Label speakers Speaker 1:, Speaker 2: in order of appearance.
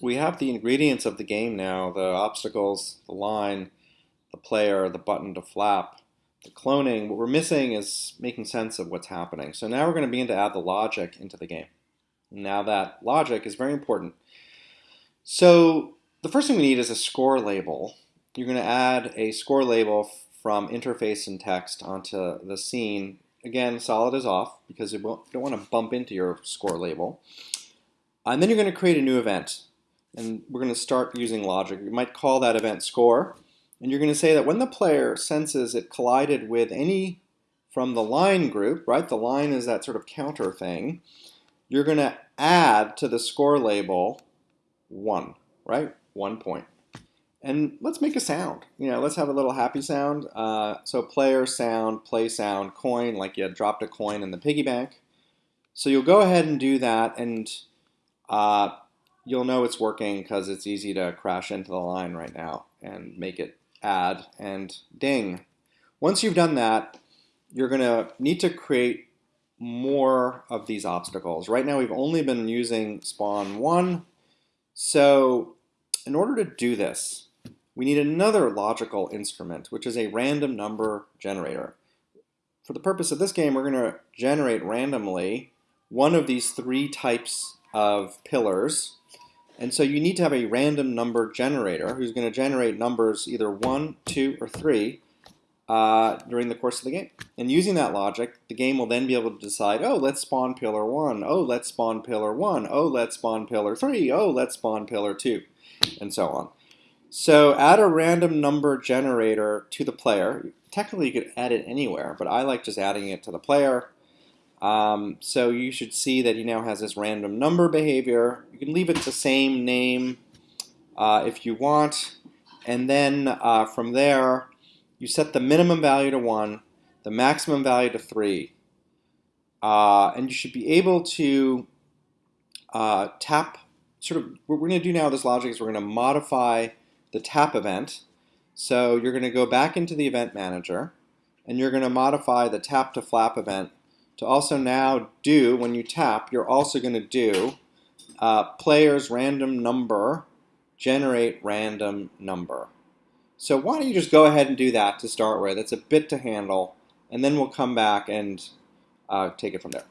Speaker 1: we have the ingredients of the game now, the obstacles, the line, the player, the button to flap, the cloning. What we're missing is making sense of what's happening. So now we're going to begin to add the logic into the game. Now that logic is very important. So the first thing we need is a score label. You're going to add a score label from interface and text onto the scene. Again, solid is off because you don't want to bump into your score label. And then you're going to create a new event. And we're going to start using logic. You might call that event score. And you're going to say that when the player senses it collided with any from the line group, right? The line is that sort of counter thing. You're going to add to the score label one, right? One point. And let's make a sound. You know, let's have a little happy sound. Uh, so player sound, play sound, coin, like you had dropped a coin in the piggy bank. So you'll go ahead and do that, and uh, you'll know it's working because it's easy to crash into the line right now and make it add and ding. Once you've done that, you're going to need to create more of these obstacles. Right now we've only been using spawn one. So in order to do this, we need another logical instrument, which is a random number generator. For the purpose of this game, we're going to generate randomly one of these three types of pillars. And so you need to have a random number generator who's going to generate numbers either 1, 2, or 3 uh, during the course of the game. And using that logic, the game will then be able to decide, oh, let's spawn pillar 1, oh, let's spawn pillar 1, oh, let's spawn pillar 3, oh, let's spawn pillar 2, and so on. So add a random number generator to the player. Technically, you could add it anywhere, but I like just adding it to the player. Um, so you should see that he now has this random number behavior. You can leave it the same name uh, if you want. And then uh, from there, you set the minimum value to 1, the maximum value to 3. Uh, and you should be able to uh, tap, sort of, what we're going to do now this logic is we're going to modify the tap event. So you're going to go back into the event manager, and you're going to modify the tap to flap event to also now do, when you tap, you're also going to do uh, player's random number, generate random number. So why don't you just go ahead and do that to start with. It's a bit to handle, and then we'll come back and uh, take it from there.